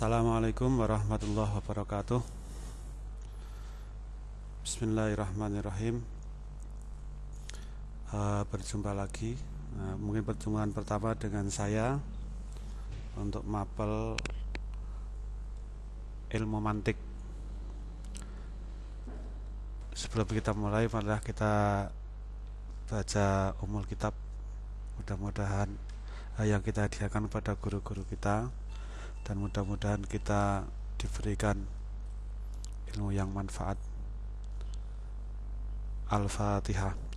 Assalamualaikum warahmatullahi wabarakatuh. Bismillahirrahmanirrahim. Uh, Berjumpa lagi. Uh, Mungkin pertemuan pertama dengan saya Untuk mapel Ilmu mantik. Sebelum kita mulai Malah kita Baca umul kitab. Mudah-mudahan uh, Yang kita hadiahkan pada guru-guru kita dan mudah-mudahan kita diberikan ilmu yang manfaat Al-Fatihah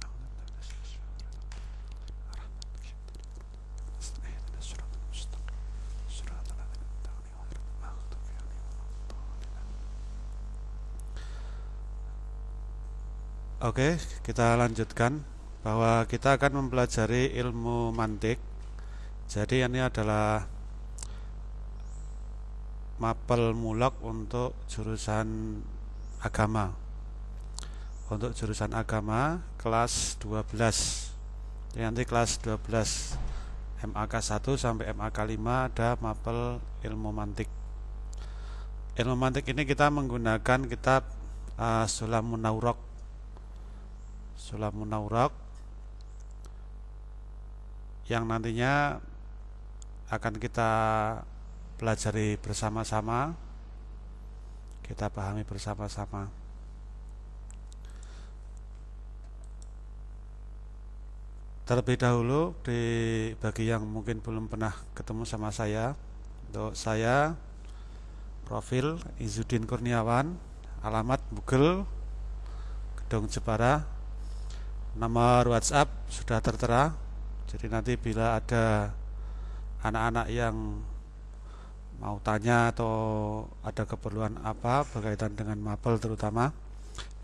Oke, kita lanjutkan bahwa kita akan mempelajari ilmu mantik. Jadi ini adalah mapel mulak untuk jurusan agama. Untuk jurusan agama kelas 12 Jadi nanti kelas 12 MAK 1 sampai MAK 5 ada mapel ilmu mantik. Ilmu mantik ini kita menggunakan kitab uh, Sulamun Naurok Sulamun Naurok yang nantinya akan kita pelajari bersama-sama. Kita pahami bersama-sama. Terlebih dahulu di bagi yang mungkin belum pernah ketemu sama saya untuk saya profil Izudin Kurniawan alamat Google Gedung Jepara. Nomor WhatsApp sudah tertera. Jadi nanti bila ada anak-anak yang mau tanya atau ada keperluan apa berkaitan dengan mapel terutama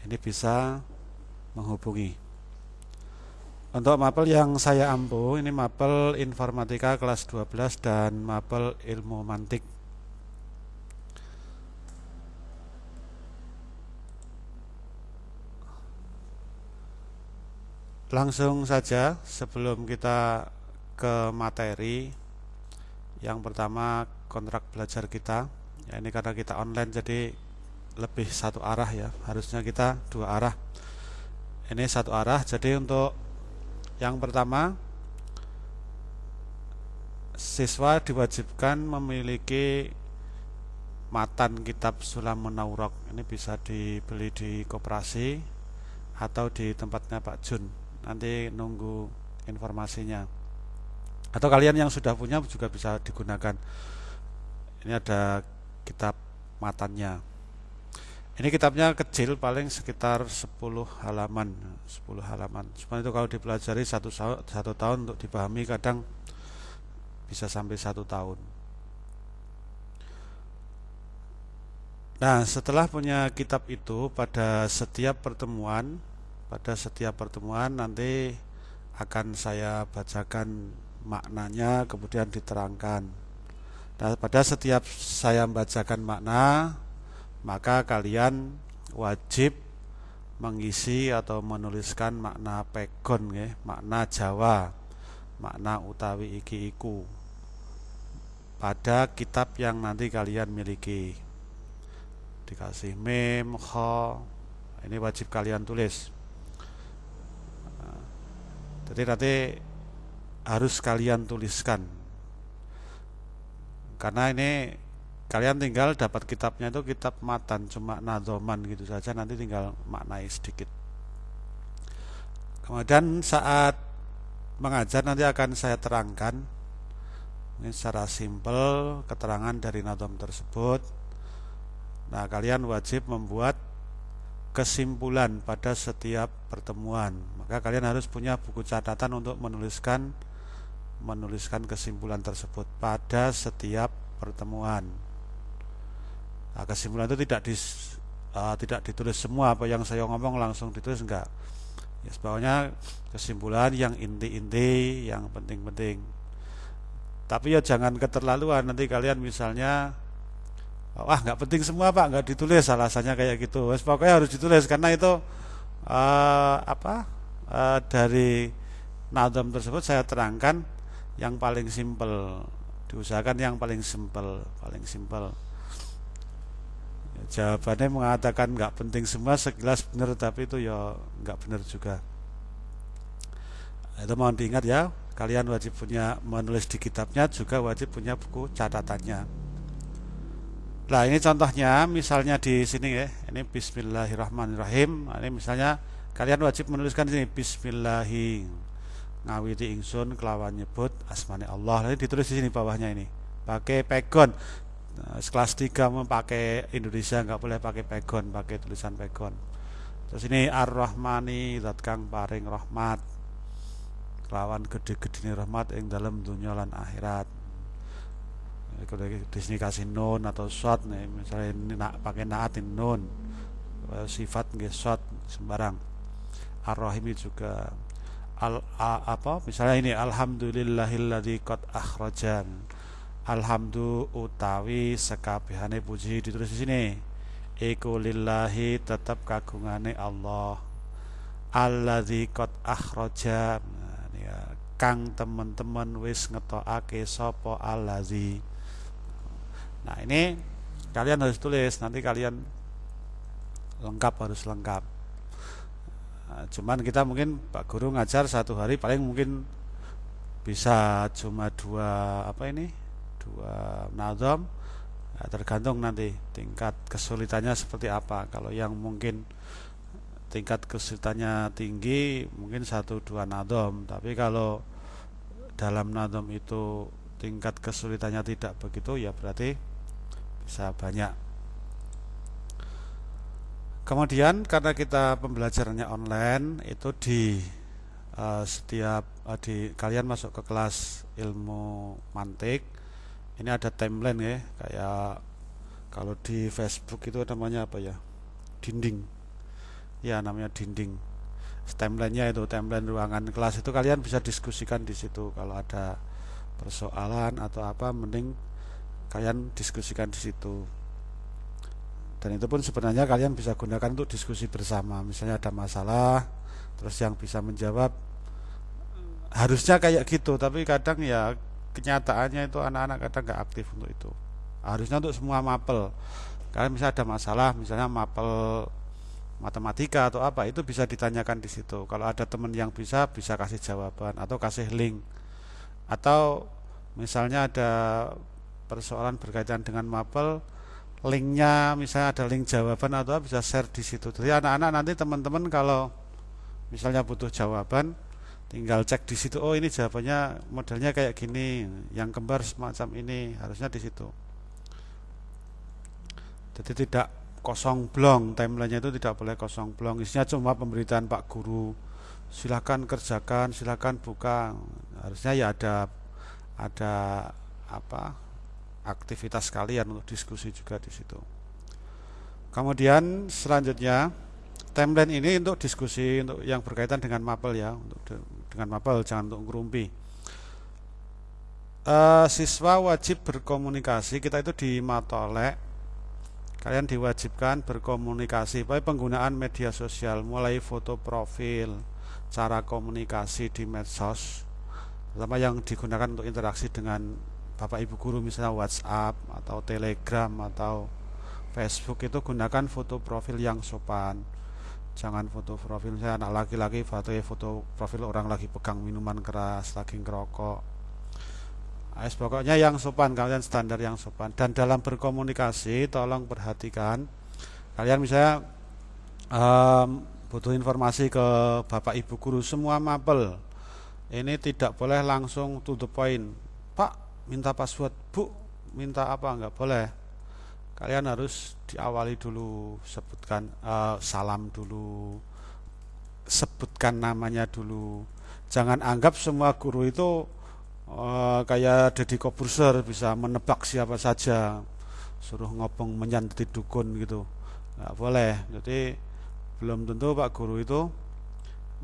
ini bisa menghubungi. Untuk mapel yang saya ampu ini mapel informatika kelas 12 dan mapel ilmu mantik. Langsung saja sebelum kita ke materi yang pertama kontrak belajar kita. Ya ini karena kita online jadi lebih satu arah ya. Harusnya kita dua arah. Ini satu arah jadi untuk yang pertama siswa diwajibkan memiliki matan kitab Sulam Menaurok ini bisa dibeli di koperasi atau di tempatnya Pak Jun. Nanti nunggu informasinya atau kalian yang sudah punya juga bisa digunakan. Ini ada kitab matannya. Ini kitabnya kecil paling sekitar 10 halaman 10 halaman. Cuma itu kalau dipelajari satu, satu tahun untuk dipahami kadang bisa sampai satu tahun. Nah setelah punya kitab itu pada setiap pertemuan pada setiap pertemuan nanti akan saya bacakan maknanya kemudian diterangkan Nah, pada setiap saya membacakan makna, maka kalian wajib mengisi atau menuliskan makna pegon ya, makna Jawa, makna utawi iki iku pada kitab yang nanti kalian miliki. Dikasih mem, kho, ini wajib kalian tulis. Nah, jadi nanti harus kalian tuliskan. Karena ini kalian tinggal dapat kitabnya itu kitab matan cuma nadoman gitu saja nanti tinggal maknai sedikit. Kemudian saat mengajar nanti akan saya terangkan. Ini secara simpel keterangan dari nadom tersebut. Nah kalian wajib membuat kesimpulan pada setiap pertemuan. Maka kalian harus punya buku catatan untuk menuliskan menuliskan kesimpulan tersebut pada setiap pertemuan. Nah, kesimpulan itu tidak di, uh, tidak ditulis semua apa yang saya ngomong langsung ditulis enggak. Ya sebabnya kesimpulan yang inti-inti, yang penting-penting. Tapi ya jangan keterlaluan nanti kalian misalnya wah nggak penting semua pak nggak ditulis alasannya kayak gitu. Pokoknya harus ditulis karena itu uh, apa uh, dari nadam tersebut saya terangkan yang paling simpel. Diusahakan yang paling simpel paling simpel. Jawabannya mengatakan nggak penting semua sekilas benar tapi itu ya nggak benar juga. Itu mohon diingat ya kalian wajib punya menulis di kitabnya juga wajib punya buku catatannya. Nah ini contohnya misalnya di sini ya ini Bismillahirrahmanirrahim. Ini misalnya kalian wajib menuliskan di sini Bismillahi ngawiti ingsun kelawan nyebut asmane Allah. Nanti ditulis di sini bawahnya ini. Pakai pegon. Nah, kelas 3 memakai Indonesia nggak boleh pakai pegon pakai tulisan pegon. Terus ini ar-rahmani zat kang paring rahmat. Lawan gede-gede rahmat yang dalam dunia lan akhirat. Kalau di sini kasih nun atau shot nih misalnya ini nak pakai naatin nun. Sifat nggak shot sembarang. Ar-rahim juga al a, apa? Misalnya ini alhamdulillahilladzi qad akhrajan. Alhamdu utawi sekabehane puji ditulis di sini. Iku lillahi tetap kagungane Allah. Alladzi qad akhrajan. Kang teman-teman wis ngetokake sopo alazi nah ini kalian harus tulis. Nanti kalian lengkap harus lengkap nah, cuman kita mungkin Pak Guru ngajar satu hari paling mungkin bisa cuma dua apa ini? Dua nazam nah, tergantung nanti tingkat kesulitannya seperti apa. Kalau yang mungkin tingkat kesulitannya tinggi mungkin satu dua nadom tapi kalau dalam nadom itu tingkat kesulitannya tidak begitu ya berarti bisa banyak kemudian karena kita pembelajarannya online itu di uh, setiap uh, di kalian masuk ke kelas ilmu mantik ini ada timeline ya kayak kalau di Facebook itu namanya apa ya? Dinding. Ya namanya dinding. Timelinenya itu timeline ruangan kelas itu kalian bisa diskusikan di situ. Kalau ada persoalan atau apa mending kalian diskusikan di situ dan itu pun sebenarnya kalian bisa gunakan untuk diskusi bersama misalnya ada masalah terus yang bisa menjawab harusnya kayak gitu tapi kadang ya kenyataannya itu anak-anak kadang nggak aktif untuk itu harusnya untuk semua mapel kalian misalnya ada masalah misalnya mapel matematika atau apa itu bisa ditanyakan di situ. Kalau ada teman yang bisa bisa kasih jawaban atau kasih link. Atau misalnya ada persoalan berkaitan dengan mapel linknya misalnya ada link jawaban atau bisa share di situ. Jadi anak-anak nanti teman-teman kalau misalnya butuh jawaban tinggal cek di situ oh ini jawabannya modelnya kayak gini yang kembar semacam ini harusnya di situ. Jadi tidak kosong blong timelinenya itu tidak boleh kosong blong. Isinya cuma pemberitaan Pak Guru. Silakan kerjakan silakan buka. Harusnya ya ada ada apa aktivitas kalian untuk diskusi juga di situ. Kemudian selanjutnya timeline ini untuk diskusi untuk yang berkaitan dengan mapel ya untuk dengan mapel jangan untuk ngerumpi. Uh, siswa wajib berkomunikasi kita itu di matolek. Kalian diwajibkan berkomunikasi baik penggunaan media sosial mulai foto profil cara komunikasi di medsos terutama yang digunakan untuk interaksi dengan bapak ibu guru misalnya WhatsApp atau Telegram atau Facebook itu gunakan foto profil yang sopan. Jangan foto profil saya anak laki-laki foto foto profil orang lagi pegang minuman keras lagi ngerokok. Ais pokoknya yang sopan kalian standar yang sopan. Dan dalam berkomunikasi tolong perhatikan kalian misalnya um, butuh informasi ke bapak ibu guru semua mapel. Ini tidak boleh langsung to the point. Pak minta password bu minta apa? Nggak boleh. Kalian harus diawali dulu sebutkan uh, salam dulu sebutkan namanya dulu. Jangan anggap semua guru itu uh, kayak Deddy Kobuser bisa menebak siapa saja suruh ngopong menyantet dukun gitu. Nggak boleh. Jadi belum tentu Pak Guru itu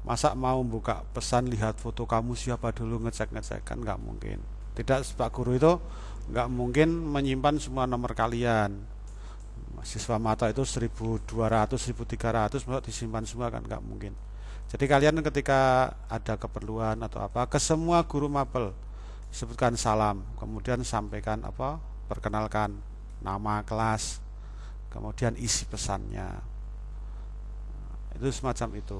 masa mau buka pesan lihat foto kamu siapa dulu ngecek ngecek kan nggak mungkin tidak Pak Guru itu nggak mungkin menyimpan semua nomor kalian. Siswa mata itu 1200 1300 mau disimpan semua kan? Nggak mungkin. Jadi kalian ketika ada keperluan atau apa ke semua guru mapel sebutkan salam kemudian sampaikan apa perkenalkan nama kelas kemudian isi pesannya. Itu semacam itu.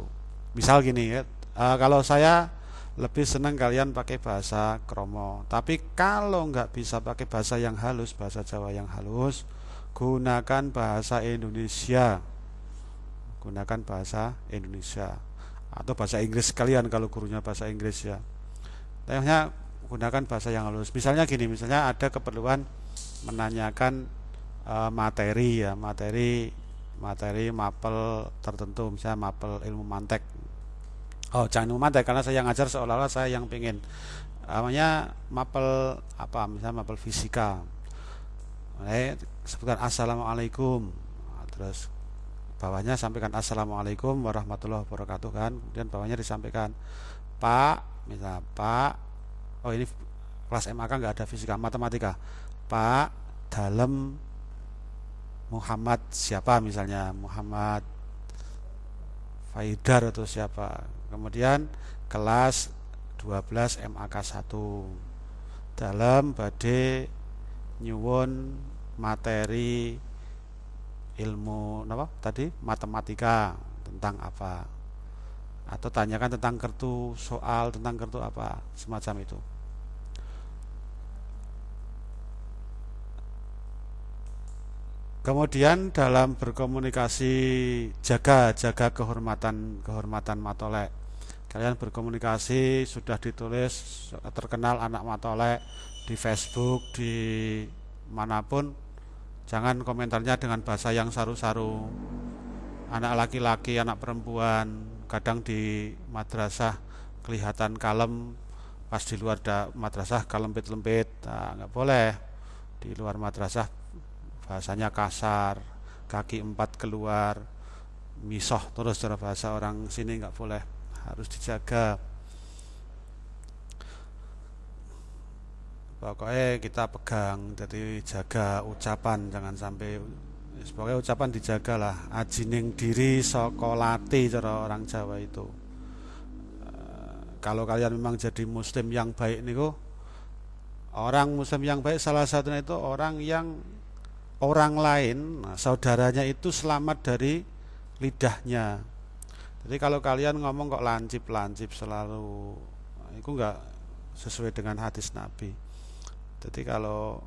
Misal gini ya kalau saya lebih senang kalian pakai bahasa kromo. Tapi kalau nggak bisa pakai bahasa yang halus bahasa Jawa yang halus gunakan bahasa Indonesia. Gunakan bahasa Indonesia. Atau bahasa Inggris kalian kalau gurunya bahasa Inggris ya. Tanya gunakan bahasa yang halus. Misalnya gini misalnya ada keperluan menanyakan uh, materi ya. Materi materi mapel tertentu misalnya mapel ilmu mantek oh jangan mantek karena saya ngajar seolah-olah saya yang pengen namanya mapel apa misalnya mapel fisika. Eh, sebutkan assalamualaikum. Terus bawahnya sampaikan assalamualaikum warahmatullahi wabarakatuh kan. Kemudian bawahnya disampaikan pak misalnya pak oh ini kelas MAK nggak ada fisika matematika. Pak dalam Muhammad siapa? misalnya Muhammad Faidar atau siapa kemudian kelas 12 MAK 1 dalam badai nyuwun materi ilmu apa tadi matematika tentang apa? Atau tanyakan tentang kartu soal tentang kartu apa semacam itu. Kemudian dalam berkomunikasi jaga jaga kehormatan kehormatan matolek. Kalian berkomunikasi sudah ditulis terkenal anak matolek di Facebook di mana pun jangan komentarnya dengan bahasa yang saru-saru. Anak laki-laki, anak perempuan, kadang di madrasah kelihatan kalem pas di luar da, madrasah kalempit-lempit. Nah, nggak boleh di luar madrasah bahasanya kasar kaki empat keluar misoh terus cara bahasa orang sini nggak boleh harus dijaga. Pokoknya kita pegang jadi jaga ucapan jangan sampai sebagai ucapan dijaga lah ajining diri sokolati cara orang Jawa itu. Eh, kalau kalian memang jadi muslim yang baik nih orang muslim yang baik salah satunya itu orang yang orang lain, nah, saudaranya itu selamat dari lidahnya. Jadi kalau kalian ngomong kok lancip-lancip selalu, itu enggak sesuai dengan hadis Nabi. Jadi kalau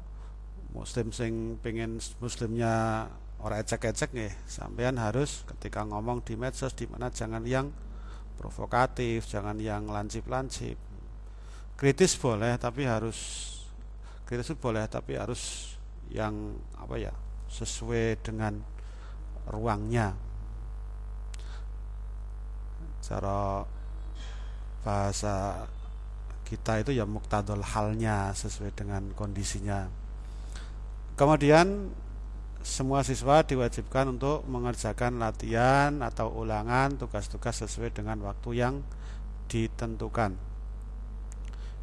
muslim sing pengen muslimnya orang ecek-ecek nih, sampean harus ketika ngomong di medsos di mana jangan yang provokatif, jangan yang lancip-lancip. Kritis boleh tapi harus kritis boleh tapi harus yang apa ya sesuai dengan ruangnya cara bahasa kita itu ya muktadul halnya sesuai dengan kondisinya. Kemudian semua siswa diwajibkan untuk mengerjakan latihan atau ulangan tugas-tugas sesuai dengan waktu yang ditentukan.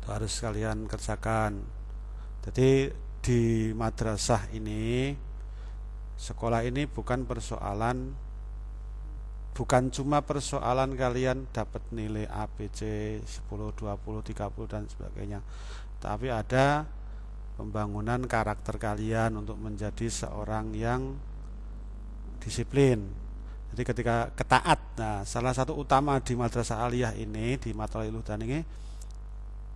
Itu harus kalian kerjakan. Jadi di madrasah ini sekolah ini bukan persoalan bukan cuma persoalan kalian dapat nilai ABC 10, 20, 30 dan sebagainya. Tapi ada pembangunan karakter kalian untuk menjadi seorang yang disiplin. Jadi ketika ketaat nah salah satu utama di madrasah aliyah ini di madrasah dan ini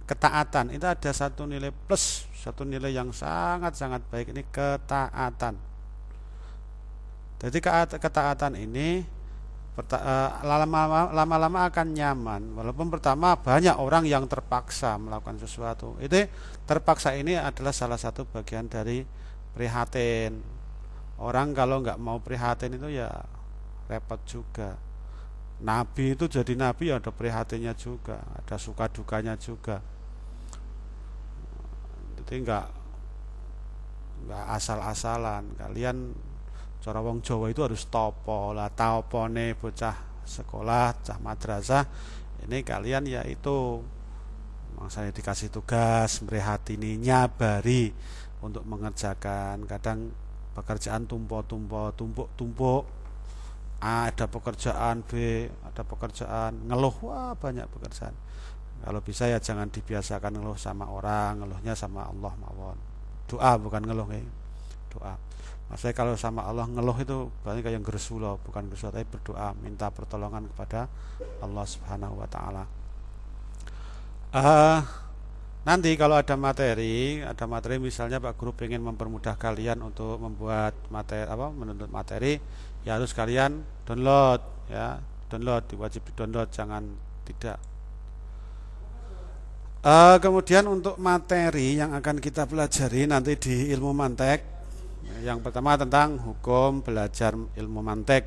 ketaatan. Itu ada satu nilai plus satu nilai yang sangat-sangat baik. Ini ketaatan. Jadi ketaatan ini lama-lama akan nyaman. Walaupun pertama banyak orang yang terpaksa melakukan sesuatu. Itu terpaksa ini adalah salah satu bagian dari prihatin. Orang kalau nggak mau prihatin itu ya repot juga. Nabi itu jadi nabi ya ada prihatinnya juga ada suka dukanya juga. Jadi nggak nggak asal-asalan. Kalian cara wong Jawa itu harus topo lah taopone bocah sekolah cah madrasah ini kalian ya itu saya dikasih tugas ini nyabari untuk mengerjakan kadang pekerjaan tumpuk-tumpuk tumpuk-tumpuk A ada pekerjaan B ada pekerjaan ngeluh wah banyak pekerjaan kalau bisa ya jangan dibiasakan ngeluh sama orang, ngeluhnya sama Allah mawon. Doa bukan ngeluh ya. Doa. Maksudnya kalau sama Allah ngeluh itu berarti kayak gersulo, bukan gersulo tapi berdoa, minta pertolongan kepada Allah Subhanahu wa taala. Uh, nanti kalau ada materi, ada materi misalnya Pak Guru ingin mempermudah kalian untuk membuat materi apa menuntut materi, ya harus kalian download ya, download wajib di download jangan tidak. Uh, kemudian untuk materi yang akan kita pelajari nanti di ilmu mantek yang pertama tentang hukum belajar ilmu mantek.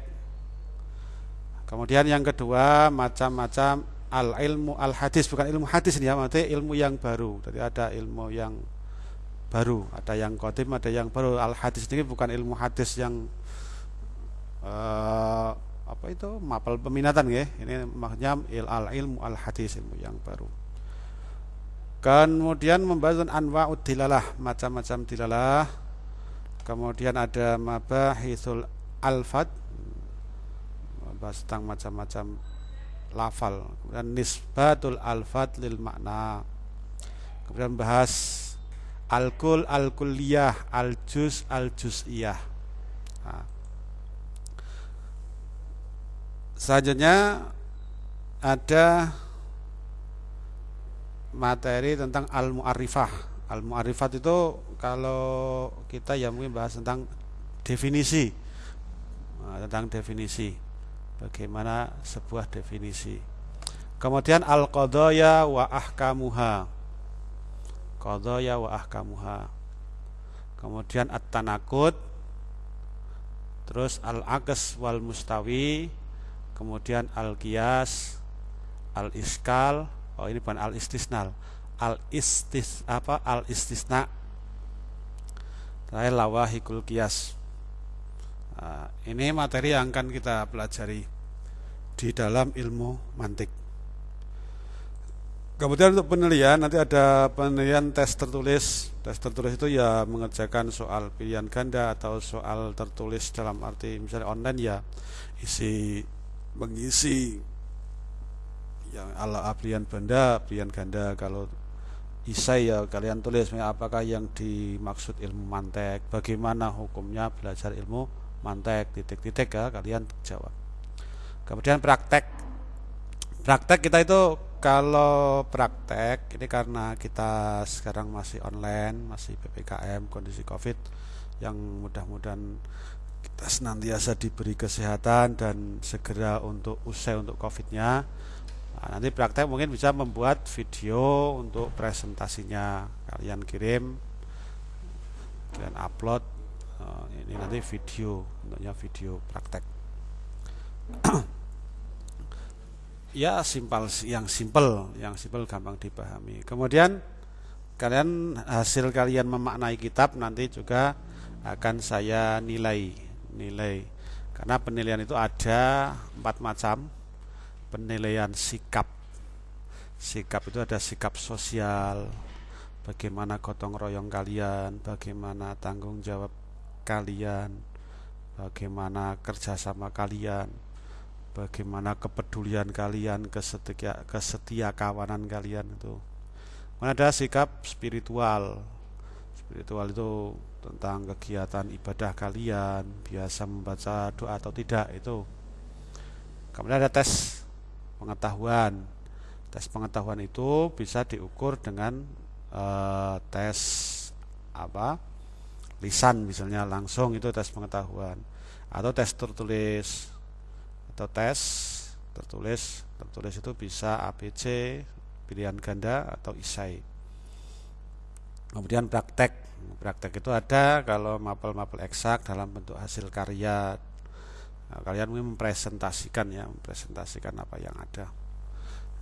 Kemudian yang kedua macam-macam al ilmu al hadis bukan ilmu hadis ini ya, maksudnya ilmu yang baru. Jadi ada ilmu yang baru, ada yang kodim, ada yang baru. Al hadis ini bukan ilmu hadis yang uh, apa itu mapel peminatan ya. Ini maksudnya il al ilmu al hadis ilmu yang baru. Kemudian membahas anwa dilalah, macam-macam dilalah kemudian ada mabahithul alfad bahas tentang macam-macam lafal. Kemudian nisbatul alfad lil makna. Kemudian bahas alkul alkuliyah aljus aljusiyah nah. selanjutnya ada materi tentang al-mu'arifah Al-Mu'arifat itu kalau kita ya mungkin bahas tentang definisi. Nah, tentang definisi. Bagaimana sebuah definisi. Kemudian al-qadaya wa ahkamuha. Qadaya wa ahkamuha. Kemudian at-tanakut. Terus al-aqs wal mustawi. Kemudian al-qiyas. Al-iskal. Oh ini bukan al-istisnal al istis apa al istisna terakhir lawahikul kias nah, ini materi yang akan kita pelajari di dalam ilmu mantik. Kemudian untuk penilaian nanti ada penilaian tes tertulis. Tes tertulis itu ya mengerjakan soal pilihan ganda atau soal tertulis dalam arti misalnya online ya isi mengisi yang ala pilihan benda pilihan ganda. Kalau isai ya kalian tulis apakah yang dimaksud ilmu mantek? Bagaimana hukumnya belajar ilmu mantek? Titik-titik ya kalian jawab. Kemudian praktek. Praktek kita itu kalau praktek ini karena kita sekarang masih online masih ppkm kondisi covid yang mudah-mudahan kita senantiasa diberi kesehatan dan segera untuk usai untuk covidnya Nah, nanti praktek mungkin bisa membuat video untuk presentasinya. Kalian kirim dan upload uh, ini nanti video untuknya video praktek. Ya simpel yang simpel yang simpel gampang dipahami. Kemudian kalian hasil kalian memaknai kitab nanti juga akan saya nilai nilai. Karena penilaian itu ada empat macam penilaian sikap. Sikap itu ada sikap sosial bagaimana gotong royong kalian bagaimana tanggung jawab kalian bagaimana kerjasama kalian bagaimana kepedulian kalian kesetia kesetia kawanan kalian itu. Ada sikap spiritual. Spiritual itu tentang kegiatan ibadah kalian biasa membaca doa atau tidak itu. Kemudian ada tes pengetahuan. Tes pengetahuan itu bisa diukur dengan uh, tes apa? lisan misalnya langsung itu tes pengetahuan. Atau tes tertulis. Atau tes tertulis. Tertulis itu bisa ABC pilihan ganda atau isai. Kemudian praktek. Praktek itu ada kalau mapel-mapel eksak dalam bentuk hasil karya Nah, kalian mungkin mempresentasikan ya, mempresentasikan apa yang ada.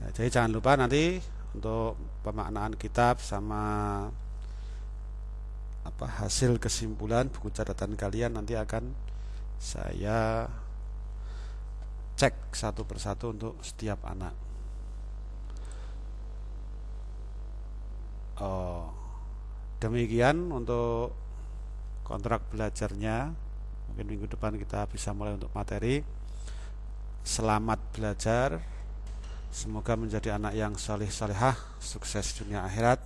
Ya, jadi jangan lupa nanti untuk pemaknaan kitab sama apa hasil kesimpulan buku catatan kalian nanti akan saya cek satu persatu untuk setiap anak. Oh, demikian untuk kontrak belajarnya mungkin minggu depan kita bisa mulai untuk materi. Selamat belajar. Semoga menjadi anak yang soleh solehah sukses dunia akhirat.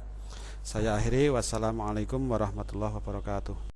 Saya akhiri. Wassalamualaikum warahmatullahi wabarakatuh